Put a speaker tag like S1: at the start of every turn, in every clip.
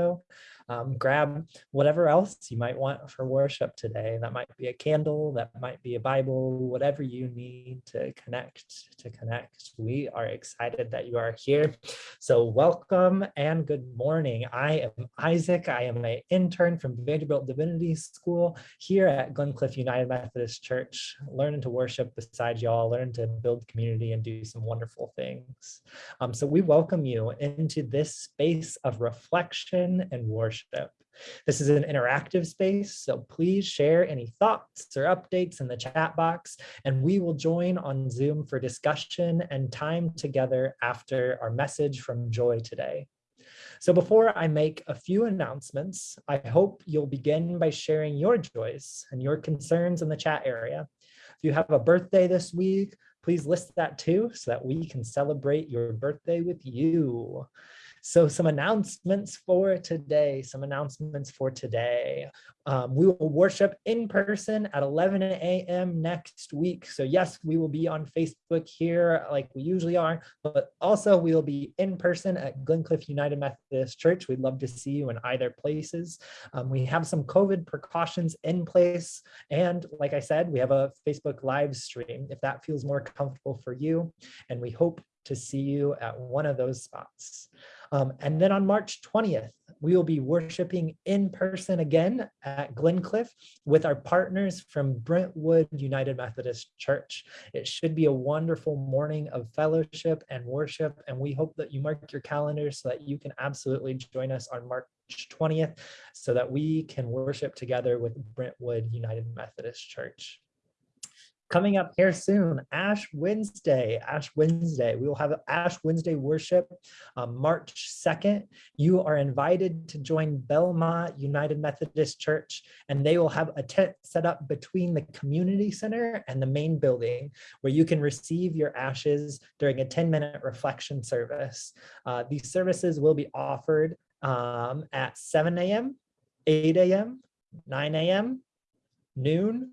S1: So um, grab whatever else you might want for worship today. That might be a candle, that might be a Bible, whatever you need to connect, to connect. We are excited that you are here. So welcome and good morning. I am Isaac. I am an intern from Vanderbilt Divinity School here at Glencliff United Methodist Church, learning to worship beside y'all, learn to build community and do some wonderful things. Um, so we welcome you into this space of reflection and worship worship. This is an interactive space, so please share any thoughts or updates in the chat box, and we will join on Zoom for discussion and time together after our message from Joy today. So before I make a few announcements, I hope you'll begin by sharing your joys and your concerns in the chat area. If you have a birthday this week, please list that too so that we can celebrate your birthday with you. So some announcements for today, some announcements for today. Um, we will worship in person at 11 a.m. next week. So yes, we will be on Facebook here like we usually are, but also we will be in person at Glencliff United Methodist Church. We'd love to see you in either places. Um, we have some COVID precautions in place. And like I said, we have a Facebook live stream if that feels more comfortable for you. And we hope to see you at one of those spots. Um, and then on March 20th, we will be worshiping in person again at Glencliff with our partners from Brentwood United Methodist Church. It should be a wonderful morning of fellowship and worship, and we hope that you mark your calendars so that you can absolutely join us on March 20th so that we can worship together with Brentwood United Methodist Church. Coming up here soon, Ash Wednesday, Ash Wednesday. We will have Ash Wednesday worship um, March 2nd. You are invited to join Belmont United Methodist Church, and they will have a tent set up between the community center and the main building where you can receive your ashes during a 10 minute reflection service. Uh, these services will be offered um, at 7 a.m., 8 a.m., 9 a.m., noon,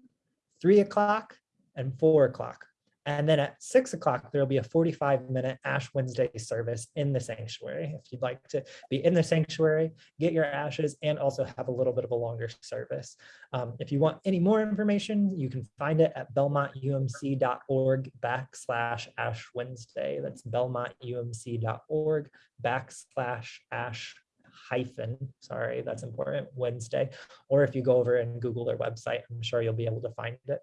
S1: 3 o'clock, and four o'clock. And then at six o'clock, there'll be a 45 minute Ash Wednesday service in the sanctuary. If you'd like to be in the sanctuary, get your ashes and also have a little bit of a longer service. Um, if you want any more information, you can find it at belmontumc.org backslash Ash Wednesday. That's belmontumc.org backslash Ash hyphen, sorry, that's important, Wednesday. Or if you go over and Google their website, I'm sure you'll be able to find it.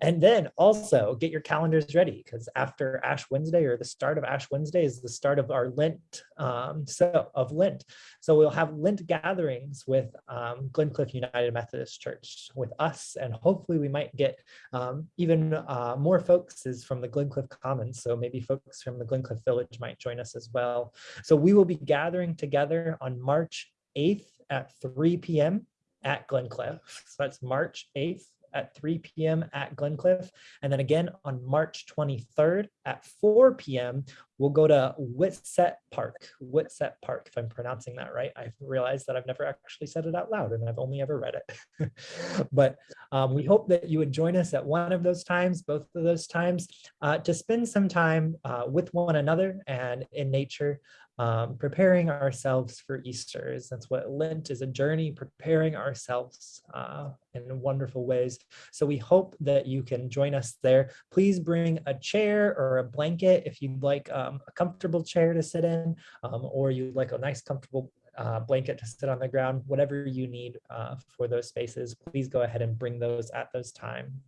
S1: And then also get your calendars ready because after Ash Wednesday or the start of Ash Wednesday is the start of our Lent, um, so of Lent. So we'll have Lent gatherings with um, Glencliff United Methodist Church with us, and hopefully we might get um, even uh, more folks is from the Glencliff Commons. So maybe folks from the Glencliff Village might join us as well. So we will be gathering together on March 8th at 3 p.m. at Glencliff. So that's March 8th at 3 p.m. at Glencliff. And then again on March 23rd at 4 p.m., we'll go to Whitsett Park, Whitsett Park, if I'm pronouncing that right. I've realized that I've never actually said it out loud and I've only ever read it. but um, we hope that you would join us at one of those times, both of those times, uh, to spend some time uh, with one another and in nature um, preparing ourselves for Easter. That's what Lent is a journey, preparing ourselves uh, in wonderful ways. So we hope that you can join us there. Please bring a chair or a blanket if you'd like um, a comfortable chair to sit in, um, or you'd like a nice comfortable uh, blanket to sit on the ground, whatever you need uh, for those spaces, please go ahead and bring those at those time.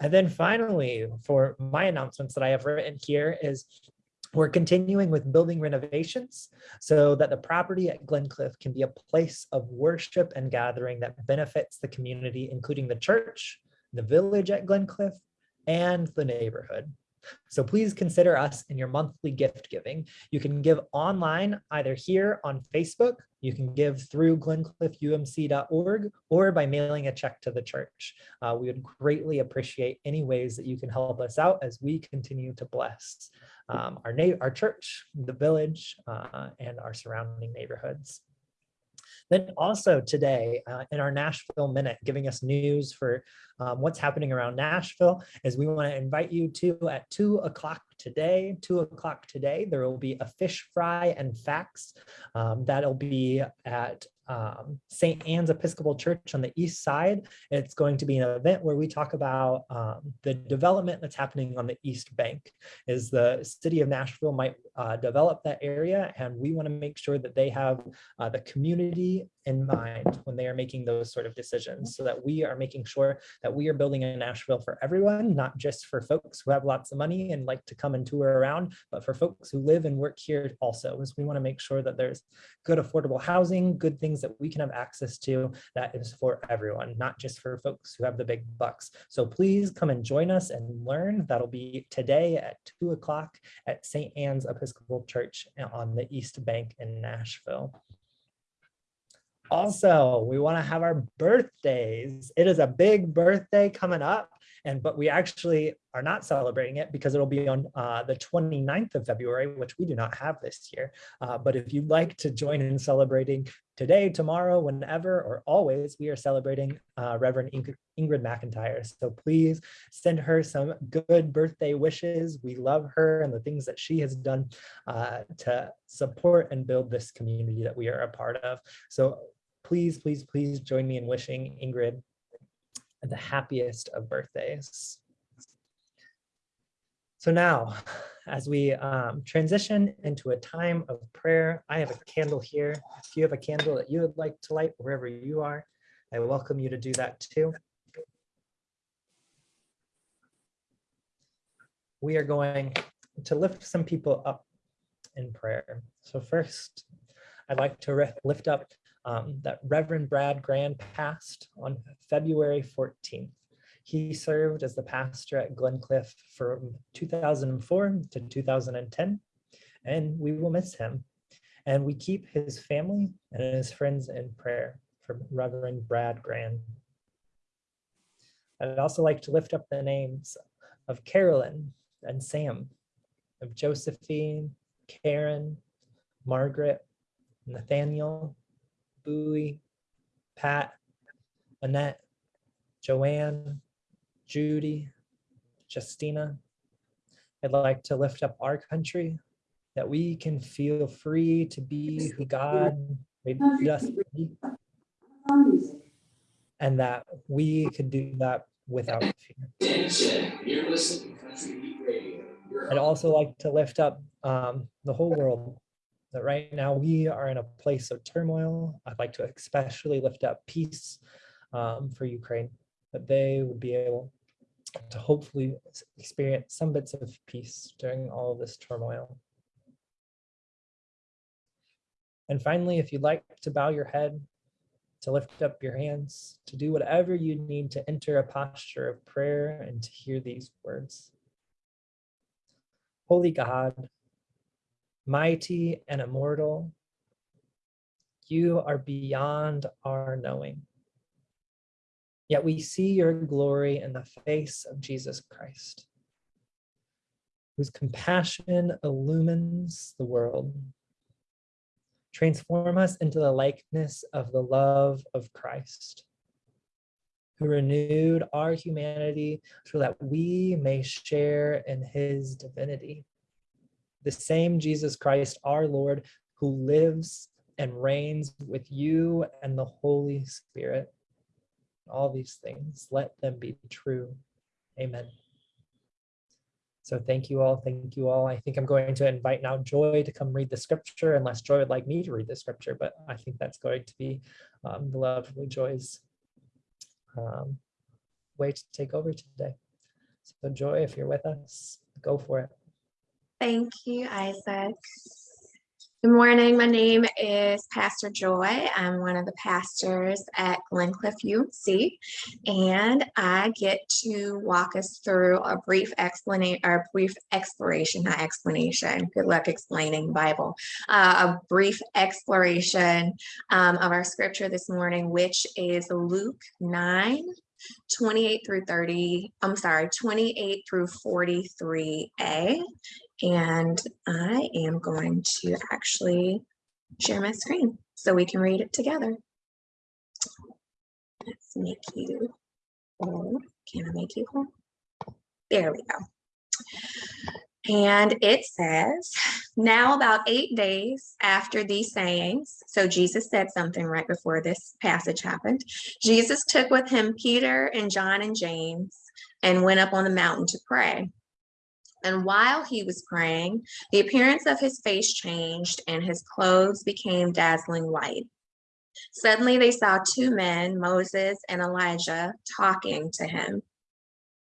S1: And then finally, for my announcements that I have written here is we're continuing with building renovations so that the property at Glencliff can be a place of worship and gathering that benefits the community, including the church, the village at Glencliff, and the neighborhood. So please consider us in your monthly gift giving. You can give online either here on Facebook, you can give through glencliffumc.org or by mailing a check to the church. Uh, we would greatly appreciate any ways that you can help us out as we continue to bless um, our, our church, the village, uh, and our surrounding neighborhoods. Then also today uh, in our Nashville Minute, giving us news for um, what's happening around Nashville, is we want to invite you to at 2 o'clock today, two o'clock today, there will be a fish fry and facts. Um, that'll be at um, St. Anne's Episcopal Church on the east side. It's going to be an event where we talk about um, the development that's happening on the East Bank. Is the city of Nashville might uh, develop that area, and we want to make sure that they have uh, the community in mind when they are making those sort of decisions, so that we are making sure that we are building a Nashville for everyone, not just for folks who have lots of money and like to come and tour around, but for folks who live and work here also. Is we want to make sure that there's good affordable housing, good things that we can have access to that is for everyone, not just for folks who have the big bucks. So please come and join us and learn. That'll be today at two o'clock at St. Anne's Episcopal Church on the East Bank in Nashville. Also, we want to have our birthdays. It is a big birthday coming up. And but we actually are not celebrating it because it'll be on uh, the 29th of February, which we do not have this year. Uh, but if you'd like to join in celebrating today, tomorrow, whenever, or always, we are celebrating uh, Reverend Ing Ingrid McIntyre. So please send her some good birthday wishes. We love her and the things that she has done uh, to support and build this community that we are a part of. So please, please, please join me in wishing Ingrid the happiest of birthdays. So now, as we um, transition into a time of prayer, I have a candle here. If you have a candle that you would like to light wherever you are, I welcome you to do that too. We are going to lift some people up in prayer. So first, I'd like to lift up um, that Reverend Brad Grand passed on February 14th. He served as the pastor at Glencliff from 2004 to 2010, and we will miss him. And we keep his family and his friends in prayer for Reverend Brad Grand. I'd also like to lift up the names of Carolyn and Sam, of Josephine, Karen, Margaret, Nathaniel, Bowie, Pat, Annette, Joanne, Judy, Justina. I'd like to lift up our country, that we can feel free to be who God made us be, and that we could do that without fear. I'd also like to lift up um, the whole world, that right now we are in a place of turmoil. I'd like to especially lift up peace um, for Ukraine, that they would be able to hopefully experience some bits of peace during all of this turmoil. And finally, if you'd like to bow your head, to lift up your hands, to do whatever you need to enter a posture of prayer and to hear these words. Holy God, mighty and immortal, you are beyond our knowing. Yet we see your glory in the face of Jesus Christ, whose compassion illumines the world. Transform us into the likeness of the love of Christ, who renewed our humanity so that we may share in his divinity the same Jesus Christ, our Lord, who lives and reigns with you and the Holy Spirit. All these things, let them be true. Amen. So thank you all. Thank you all. I think I'm going to invite now Joy to come read the scripture unless Joy would like me to read the scripture, but I think that's going to be um, the lovely Joy's um, way to take over today. So Joy, if you're with us, go for it.
S2: Thank you, Isaac. Good morning. My name is Pastor Joy. I'm one of the pastors at Glencliff UMC, and I get to walk us through a brief explanation or a brief exploration, not explanation. Good luck explaining Bible. Uh, a brief exploration um, of our scripture this morning, which is Luke 9, 28 through 30, I'm sorry, 28 through 43a. And I am going to actually share my screen so we can read it together. Let's make you whole. Can I make you whole? There we go. And it says, now about eight days after these sayings, so Jesus said something right before this passage happened. Jesus took with him Peter and John and James and went up on the mountain to pray. And while he was praying, the appearance of his face changed and his clothes became dazzling white. Suddenly they saw two men, Moses and Elijah, talking to him.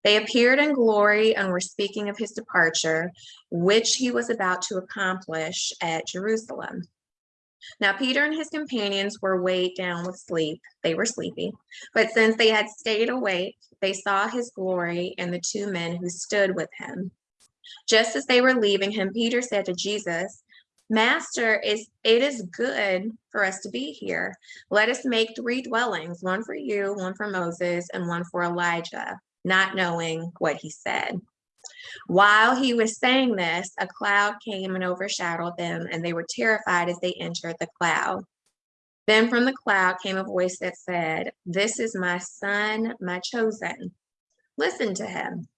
S2: They appeared in glory and were speaking of his departure, which he was about to accomplish at Jerusalem. Now, Peter and his companions were weighed down with sleep. They were sleepy. But since they had stayed awake, they saw his glory and the two men who stood with him. Just as they were leaving him, Peter said to Jesus, Master, is it is good for us to be here. Let us make three dwellings, one for you, one for Moses, and one for Elijah not knowing what he said. While he was saying this, a cloud came and overshadowed them, and they were terrified as they entered the cloud. Then from the cloud came a voice that said, This is my son, my chosen. Listen to him.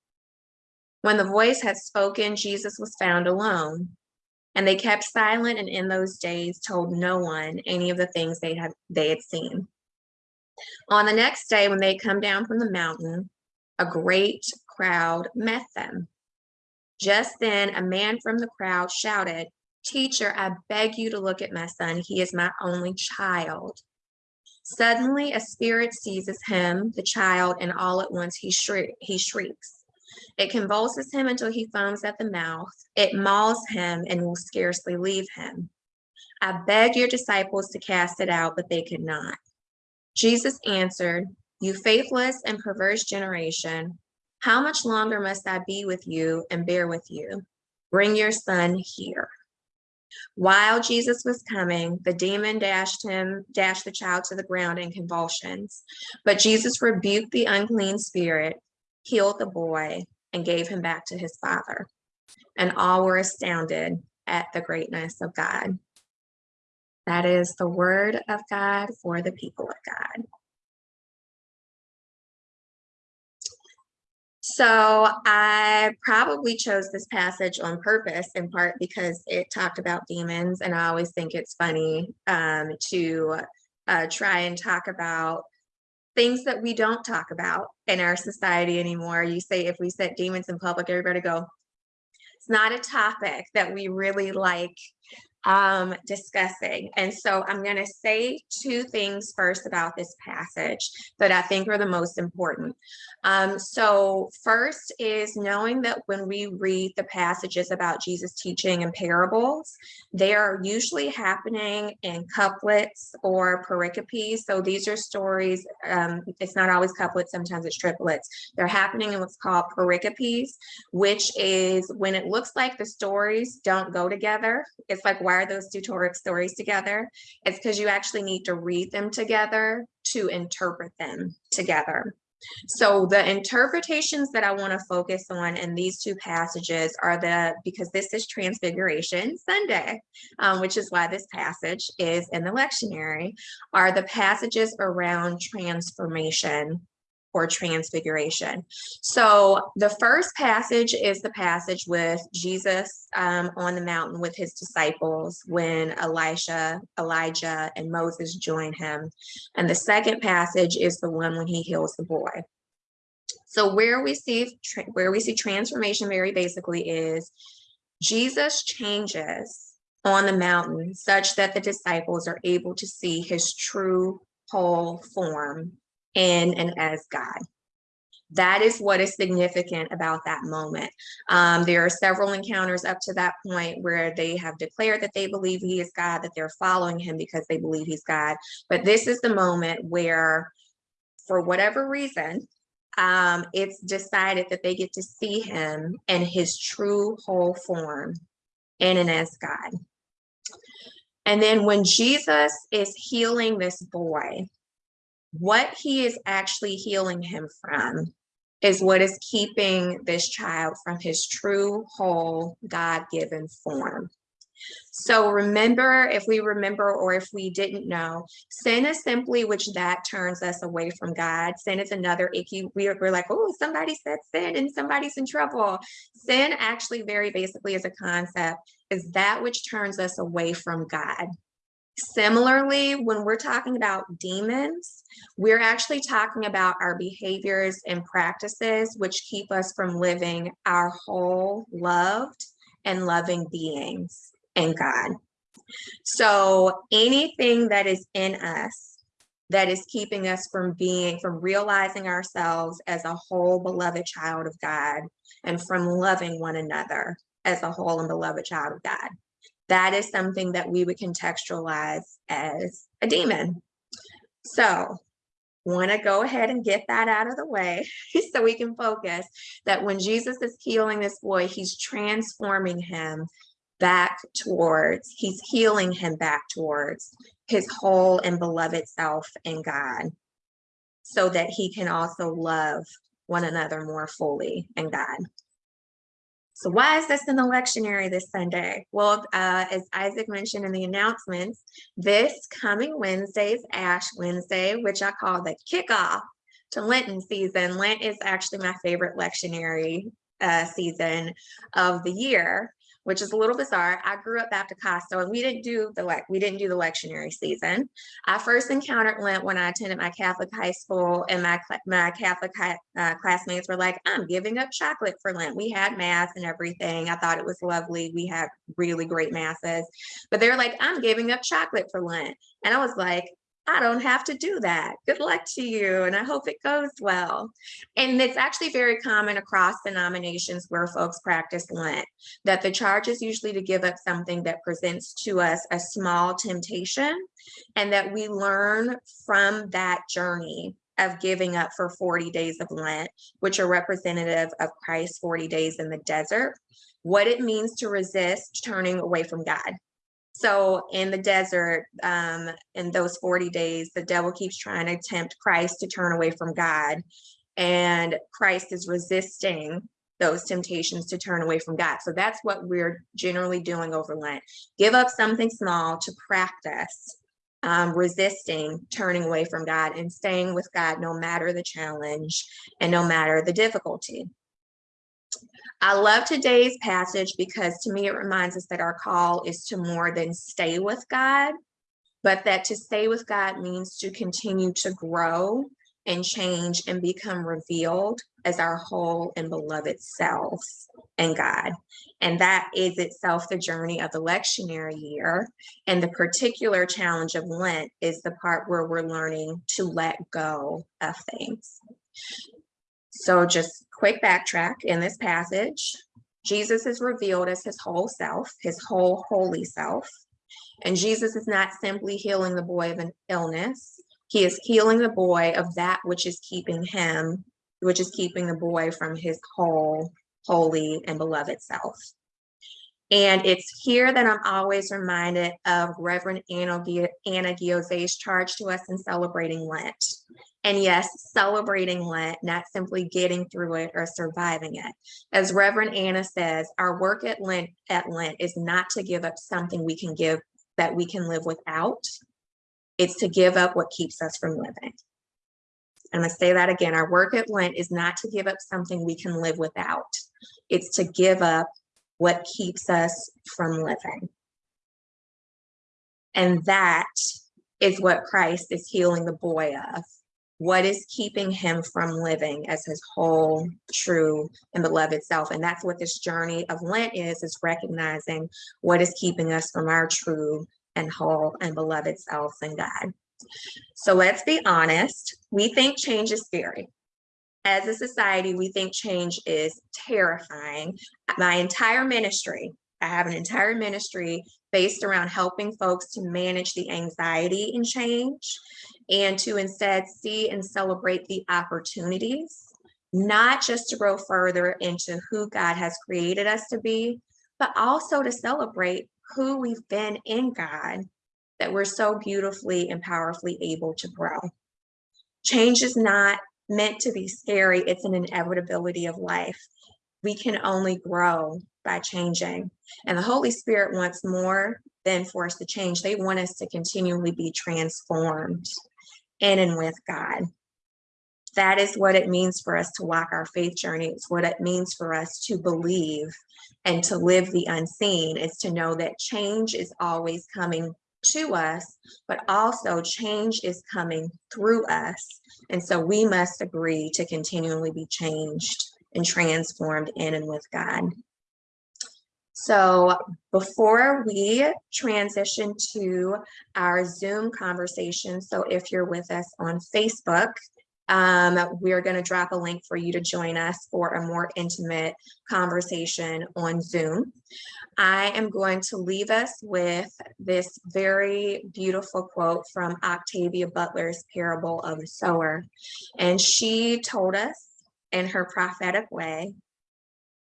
S2: When the voice had spoken, Jesus was found alone. And they kept silent and in those days told no one any of the things they had they had seen. On the next day, when they come down from the mountain, a great crowd met them. Just then, a man from the crowd shouted, Teacher, I beg you to look at my son. He is my only child. Suddenly, a spirit seizes him, the child, and all at once he, shriek, he shrieks. It convulses him until he foams at the mouth. It mauls him and will scarcely leave him. I beg your disciples to cast it out, but they could not. Jesus answered, you faithless and perverse generation, how much longer must I be with you and bear with you? Bring your son here. While Jesus was coming, the demon dashed him, dashed the child to the ground in convulsions. But Jesus rebuked the unclean spirit, healed the boy, and gave him back to his father. And all were astounded at the greatness of God. That is the word of God for the people of God. So I probably chose this passage on purpose in part because it talked about demons and I always think it's funny um, to uh, try and talk about things that we don't talk about in our society anymore. You say if we set demons in public, everybody go, it's not a topic that we really like um, discussing. And so I'm going to say two things first about this passage that I think are the most important. Um, so first is knowing that when we read the passages about Jesus teaching in parables, they are usually happening in couplets or pericopes. So these are stories, um, it's not always couplets, sometimes it's triplets. They're happening in what's called pericopes, which is when it looks like the stories don't go together. It's like why are those two stories together? It's because you actually need to read them together to interpret them together. So the interpretations that I want to focus on in these two passages are the, because this is Transfiguration Sunday, um, which is why this passage is in the lectionary, are the passages around transformation or transfiguration. So the first passage is the passage with Jesus um, on the mountain with his disciples when Elisha, Elijah, and Moses join him. And the second passage is the one when he heals the boy. So where we see where we see transformation very basically is Jesus changes on the mountain such that the disciples are able to see his true whole form in and as God. That is what is significant about that moment. Um, there are several encounters up to that point where they have declared that they believe he is God, that they're following him because they believe he's God. But this is the moment where, for whatever reason, um, it's decided that they get to see him in his true whole form in and as God. And then when Jesus is healing this boy, what he is actually healing him from is what is keeping this child from his true, whole, God-given form. So remember, if we remember or if we didn't know, sin is simply which that turns us away from God. Sin is another icky, we're, we're like, oh, somebody said sin and somebody's in trouble. Sin actually very basically is a concept, is that which turns us away from God. Similarly, when we're talking about demons, we're actually talking about our behaviors and practices which keep us from living our whole loved and loving beings in God. So anything that is in us that is keeping us from being, from realizing ourselves as a whole beloved child of God and from loving one another as a whole and beloved child of God that is something that we would contextualize as a demon. So want to go ahead and get that out of the way so we can focus that when Jesus is healing this boy, he's transforming him back towards, he's healing him back towards his whole and beloved self in God so that he can also love one another more fully in God. So why is this in the lectionary this Sunday? Well, uh, as Isaac mentioned in the announcements, this coming Wednesday is Ash Wednesday, which I call the kickoff to Lenten season. Lent is actually my favorite lectionary uh, season of the year which is a little bizarre. I grew up Baptist so and we didn't do the like we didn't do the lectionary season. I first encountered Lent when I attended my Catholic high school, and my my Catholic uh, classmates were like, "I'm giving up chocolate for Lent." We had mass and everything. I thought it was lovely. We had really great masses, but they're like, "I'm giving up chocolate for Lent," and I was like, I don't have to do that. Good luck to you. And I hope it goes well. And it's actually very common across denominations where folks practice Lent, that the charge is usually to give up something that presents to us a small temptation and that we learn from that journey of giving up for 40 days of Lent, which are representative of Christ's 40 days in the desert, what it means to resist turning away from God so in the desert, um, in those 40 days, the devil keeps trying to tempt Christ to turn away from God. And Christ is resisting those temptations to turn away from God. So that's what we're generally doing over Lent. Give up something small to practice um, resisting turning away from God and staying with God no matter the challenge and no matter the difficulty. I love today's passage because to me it reminds us that our call is to more than stay with God, but that to stay with God means to continue to grow and change and become revealed as our whole and beloved selves and God. And that is itself the journey of the lectionary year. And the particular challenge of Lent is the part where we're learning to let go of things. So just quick backtrack in this passage. Jesus is revealed as his whole self, his whole holy self. And Jesus is not simply healing the boy of an illness. He is healing the boy of that which is keeping him, which is keeping the boy from his whole, holy, and beloved self. And it's here that I'm always reminded of Reverend Anna, Anna charge to us in celebrating Lent. And yes, celebrating Lent, not simply getting through it or surviving it. As Reverend Anna says, our work at Lent at Lent is not to give up something we can give that we can live without. It's to give up what keeps us from living. I'm gonna say that again. Our work at Lent is not to give up something we can live without. It's to give up what keeps us from living. And that is what Christ is healing the boy of. What is keeping him from living as his whole, true, and beloved self? And that's what this journey of Lent is, is recognizing what is keeping us from our true and whole and beloved selves in God. So let's be honest, we think change is scary as a society, we think change is terrifying. My entire ministry, I have an entire ministry based around helping folks to manage the anxiety in change and to instead see and celebrate the opportunities, not just to grow further into who God has created us to be, but also to celebrate who we've been in God that we're so beautifully and powerfully able to grow. Change is not meant to be scary. It's an inevitability of life. We can only grow by changing. And the Holy Spirit wants more than for us to change. They want us to continually be transformed in and with God. That is what it means for us to walk our faith journey. It's what it means for us to believe and to live the unseen is to know that change is always coming to us, but also change is coming through us. And so we must agree to continually be changed and transformed in and with God. So before we transition to our Zoom conversation, so if you're with us on Facebook, um, we're going to drop a link for you to join us for a more intimate conversation on Zoom. I am going to leave us with this very beautiful quote from Octavia Butler's Parable of the Sower. And she told us in her prophetic way,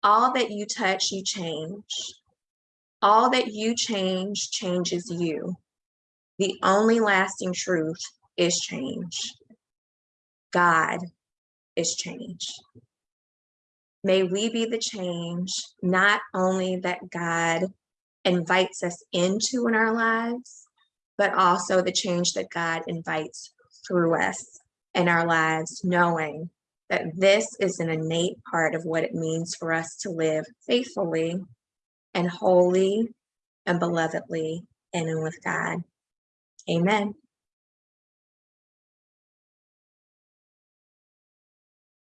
S2: all that you touch, you change. All that you change changes you. The only lasting truth is change. God is change. May we be the change, not only that God invites us into in our lives, but also the change that God invites through us in our lives, knowing that this is an innate part of what it means for us to live faithfully and holy and belovedly in and with God. Amen.